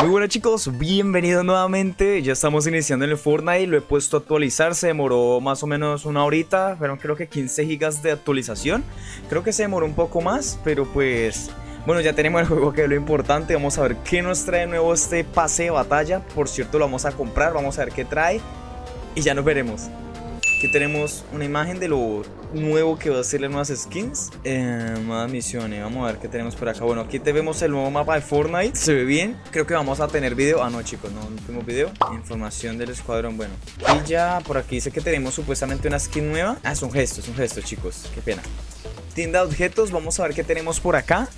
Muy buenas chicos, bienvenidos nuevamente, ya estamos iniciando en el Fortnite, lo he puesto a actualizar, se demoró más o menos una horita, fueron creo que 15 gigas de actualización, creo que se demoró un poco más, pero pues... Bueno, ya tenemos el juego que es lo importante, vamos a ver qué nos trae nuevo este pase de batalla, por cierto lo vamos a comprar, vamos a ver qué trae. Y ya nos veremos. Aquí tenemos una imagen de lo nuevo que va a ser las nuevas skins. Eh, más misiones. Vamos a ver qué tenemos por acá. Bueno, aquí te vemos el nuevo mapa de Fortnite. Se ve bien. Creo que vamos a tener video. Ah, no, chicos, no, no tenemos video. Información del escuadrón. Bueno, y ya por aquí dice que tenemos supuestamente una skin nueva. Ah, es un gesto, es un gesto, chicos. Qué pena. Tienda de objetos. Vamos a ver qué tenemos por acá.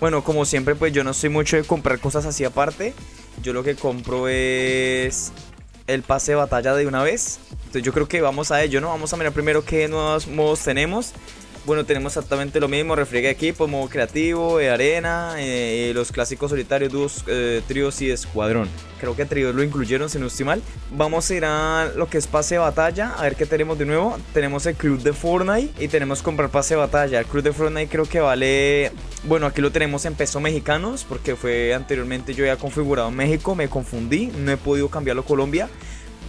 Bueno, como siempre, pues yo no soy mucho de comprar cosas así aparte. Yo lo que compro es el pase de batalla de una vez. Entonces yo creo que vamos a ello, ¿no? Vamos a mirar primero qué nuevos modos tenemos. Bueno, tenemos exactamente lo mismo, refriega equipo, modo creativo, de arena, eh, los clásicos solitarios, dúos, eh, tríos y escuadrón. Creo que tríos lo incluyeron, si no estoy mal. Vamos a ir a lo que es pase de batalla, a ver qué tenemos de nuevo. Tenemos el club de Fortnite y tenemos comprar pase de batalla. El club de Fortnite creo que vale... Bueno, aquí lo tenemos en pesos mexicanos, porque fue anteriormente yo ya configurado en México, me confundí, no he podido cambiarlo a Colombia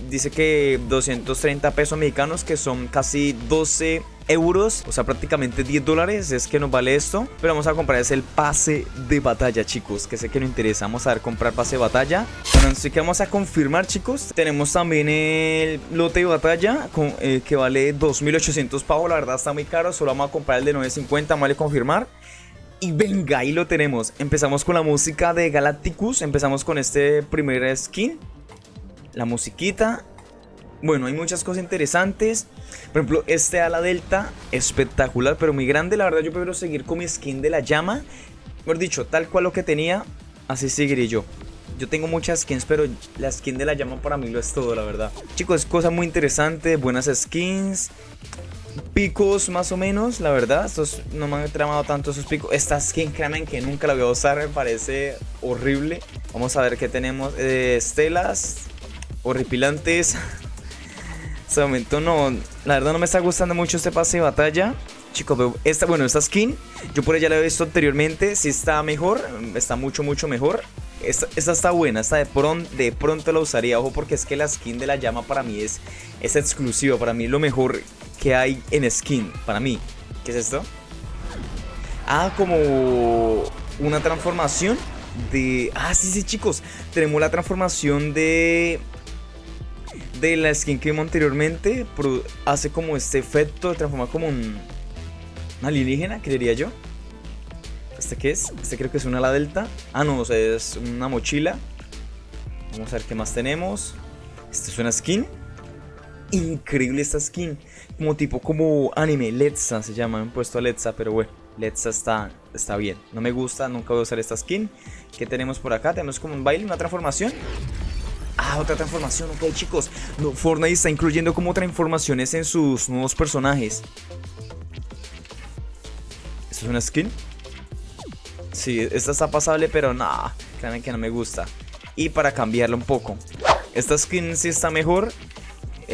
dice que 230 pesos mexicanos, que son casi 12 euros, o sea, prácticamente 10 dólares es que nos vale esto. Pero vamos a comprar es el pase de batalla, chicos, que sé que nos interesa. Vamos a ver, comprar pase de batalla. Bueno, así que vamos a confirmar, chicos. Tenemos también el lote de batalla, eh, que vale 2.800 pavos. La verdad está muy caro, solo vamos a comprar el de 950, vale confirmar. Y venga, ahí lo tenemos. Empezamos con la música de Galacticus. Empezamos con este primer skin la musiquita. Bueno, hay muchas cosas interesantes. Por ejemplo, este ala delta, espectacular, pero muy grande. La verdad, yo prefiero seguir con mi skin de la llama. Mejor dicho, tal cual lo que tenía, así seguiré yo. Yo tengo muchas skins, pero la skin de la llama para mí lo es todo, la verdad. Chicos, es cosa muy interesante, buenas skins. Picos más o menos, la verdad. Estos no me han tramado tanto esos picos. Esta skin, créanme que nunca la voy a usar, me parece horrible. Vamos a ver qué tenemos. Eh, estelas, horripilantes. Este momento no, la verdad no me está gustando mucho este pase de batalla. Chicos, esta, bueno, esta skin, yo por ella la he visto anteriormente, Si está mejor, está mucho, mucho mejor. Esta, está buena, esta de, pronto, de pronto la usaría, ojo, porque es que la skin de la llama para mí es, es exclusiva, para mí lo mejor que hay en skin, para mí. ¿Qué es esto? Ah, como una transformación de... Ah, sí, sí, chicos, tenemos la transformación de de la skin que vimos anteriormente hace como este efecto de transformar como un, alienígena, creería yo. ¿Este qué es? Este creo que es una ala delta. Ah, no, o sea, es una mochila. Vamos a ver qué más tenemos. Esta es una skin. Increíble esta skin. Como tipo, como anime. Letza se llama. Me han puesto a Letza, pero bueno. Letza está, está bien. No me gusta, nunca voy a usar esta skin. ¿Qué tenemos por acá? Tenemos como un baile, una transformación. Ah, otra transformación, ok chicos. Fortnite está incluyendo como transformaciones en sus nuevos personajes. ¿Esto es una skin? Sí, esta está pasable, pero nada, créanme que no me gusta. Y para cambiarla un poco Esta skin sí está mejor.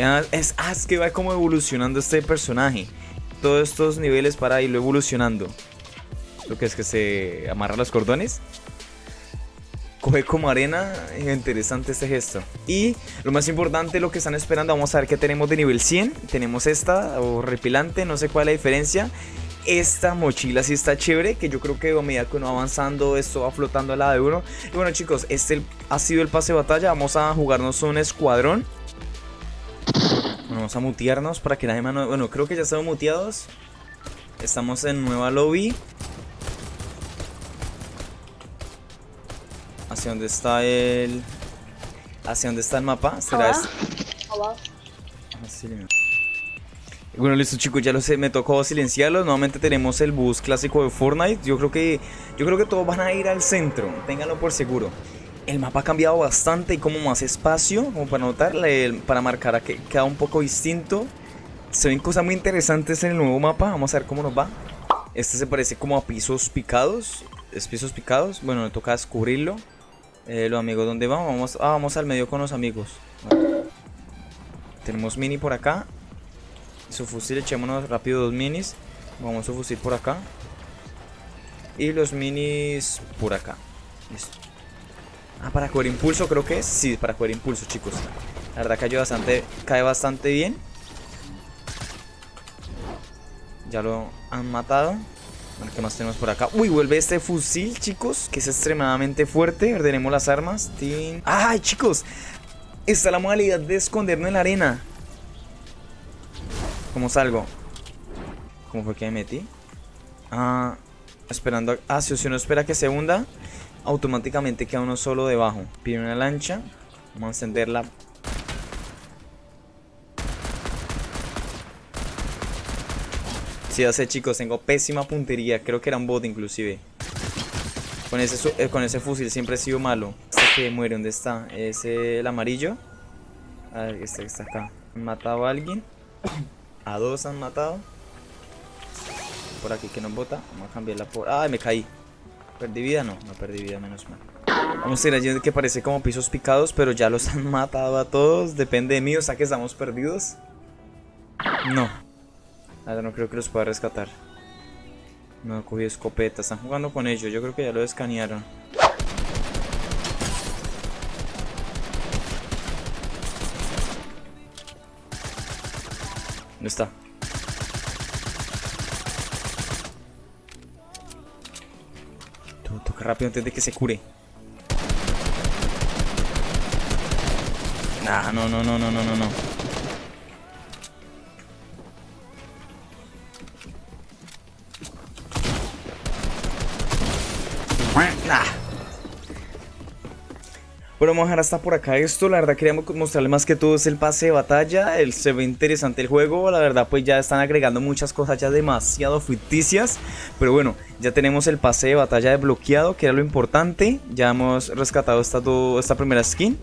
Ah, es, ah, es que va como evolucionando este personaje. Todos estos niveles para irlo evolucionando. Lo que es que se amarra los cordones coge como arena. Interesante este gesto. Y lo más importante, lo que están esperando, vamos a ver qué tenemos de nivel 100. Tenemos esta, o repilante, no sé cuál es la diferencia. Esta mochila sí está chévere, que yo creo que a medida que uno va avanzando, esto va flotando al lado de uno. Y bueno chicos, este ha sido el pase de batalla. Vamos a jugarnos un escuadrón. vamos a mutearnos para que nadie más... Bueno, creo que ya estamos muteados. Estamos en nueva lobby. ¿Hacia dónde está el...? ¿Hacia dónde está el mapa? ¿Será este? Ah, bueno, listo chicos, ya lo sé, me tocó silenciarlos. Nuevamente tenemos el bus clásico de Fortnite. Yo creo que yo creo que todos van a ir al centro, ténganlo por seguro. El mapa ha cambiado bastante y como más espacio, como para notar, para marcar que queda un poco distinto. Se ven cosas muy interesantes en el nuevo mapa, vamos a ver cómo nos va. Este se parece como a pisos picados, es pisos picados, bueno, me toca descubrirlo. Eh, los amigos, ¿dónde vamos? Vamos, ah, vamos al medio con los amigos. Tenemos mini por acá. Su fusil, echémonos rápido dos minis. Vamos su fusil por acá. Y los minis por acá. Listo. Ah, para coger impulso creo que es. Sí, para coger impulso, chicos. La verdad cayó bastante, cae bastante bien. Ya lo han matado. Bueno, ¿qué más tenemos por acá? Uy, vuelve este fusil, chicos, que es extremadamente fuerte. Ordenemos las armas. ¡Ay, chicos! Está la modalidad de escondernos en la arena. ¿Cómo salgo? ¿Cómo fue que me metí? Ah, esperando. Ah, si uno espera que se hunda, automáticamente queda uno solo debajo. Pide una lancha. Vamos a encenderla Sí, ya chicos, tengo pésima puntería. Creo que era un bot inclusive. Con ese, eh, con ese fusil siempre he sido malo. Este que muere, ¿dónde está? Es el amarillo. A ver, este que está acá. ¿Han matado a alguien? A dos han matado. Por aquí que nos bota. Vamos a cambiarla por... ¡Ay, me caí! ¿Perdí vida? No, no perdí vida, menos mal. Vamos a ir allí que parece como pisos picados, pero ya los han matado a todos. Depende de mí, o sea que estamos perdidos. No. No creo que los pueda rescatar. No cogí escopeta. Están jugando con ellos. Yo creo que ya lo escanearon. ¿Dónde está? Toca rápido antes de que se cure. Nah, no, no, no, no, no, no, no. Bueno, vamos a dejar hasta por acá esto, la verdad quería mostrarles más que todo es el pase de batalla, el, se ve interesante el juego, la verdad pues ya están agregando muchas cosas ya demasiado ficticias, pero bueno, ya tenemos el pase de batalla desbloqueado, que era lo importante, ya hemos rescatado esta, esta primera skin,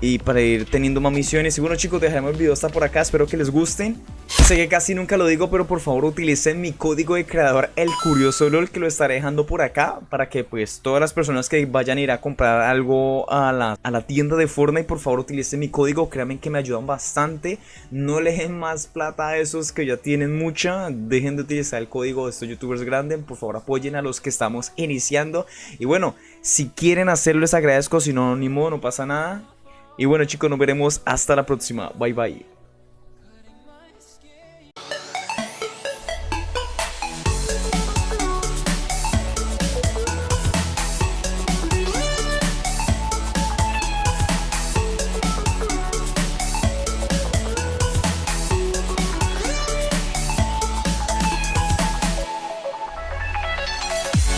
y para ir teniendo más misiones. Y bueno chicos, dejaremos el video hasta por acá, espero que les gusten. Sé que casi nunca lo digo, pero por favor utilicen mi código de creador, el curioso LOL, que lo estaré dejando por acá, para que pues todas las personas que vayan a ir a comprar algo a la, a la tienda de Fortnite, por favor utilicen mi código, créanme que me ayudan bastante. No le dejen más plata a esos que ya tienen mucha, dejen de utilizar el código de estos youtubers grandes, por favor apoyen a los que estamos iniciando. Y bueno, si quieren hacerlo les agradezco, si no, ni modo, no pasa nada. Y bueno chicos, nos veremos hasta la próxima. Bye bye.